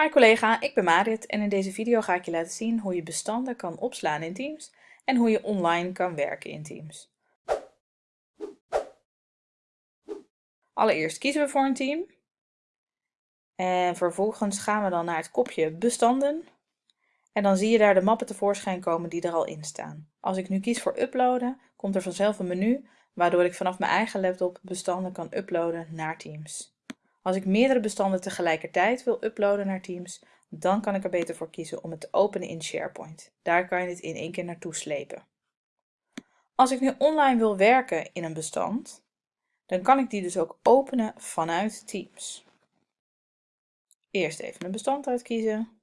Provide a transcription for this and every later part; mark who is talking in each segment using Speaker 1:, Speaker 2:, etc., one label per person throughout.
Speaker 1: Hi collega, ik ben Marit en in deze video ga ik je laten zien hoe je bestanden kan opslaan in Teams en hoe je online kan werken in Teams. Allereerst kiezen we voor een team en vervolgens gaan we dan naar het kopje bestanden en dan zie je daar de mappen tevoorschijn komen die er al in staan. Als ik nu kies voor uploaden, komt er vanzelf een menu waardoor ik vanaf mijn eigen laptop bestanden kan uploaden naar Teams. Als ik meerdere bestanden tegelijkertijd wil uploaden naar Teams, dan kan ik er beter voor kiezen om het te openen in SharePoint. Daar kan je het in één keer naartoe slepen. Als ik nu online wil werken in een bestand, dan kan ik die dus ook openen vanuit Teams. Eerst even een bestand uitkiezen.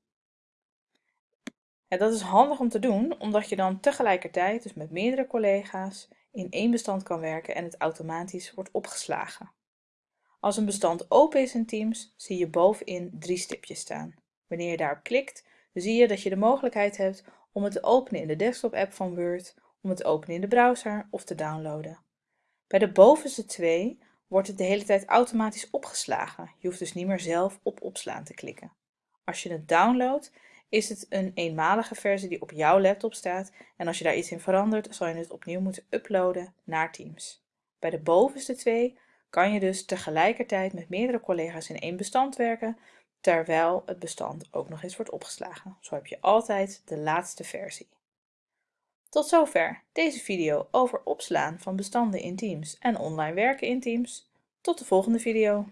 Speaker 1: En dat is handig om te doen, omdat je dan tegelijkertijd, dus met meerdere collega's, in één bestand kan werken en het automatisch wordt opgeslagen. Als een bestand open is in Teams, zie je bovenin drie stipjes staan. Wanneer je daarop klikt, zie je dat je de mogelijkheid hebt om het te openen in de desktop-app van Word, om het te openen in de browser of te downloaden. Bij de bovenste twee wordt het de hele tijd automatisch opgeslagen. Je hoeft dus niet meer zelf op opslaan te klikken. Als je het downloadt, is het een eenmalige versie die op jouw laptop staat en als je daar iets in verandert, zal je het opnieuw moeten uploaden naar Teams. Bij de bovenste twee kan je dus tegelijkertijd met meerdere collega's in één bestand werken, terwijl het bestand ook nog eens wordt opgeslagen. Zo heb je altijd de laatste versie. Tot zover deze video over opslaan van bestanden in Teams en online werken in Teams. Tot de volgende video.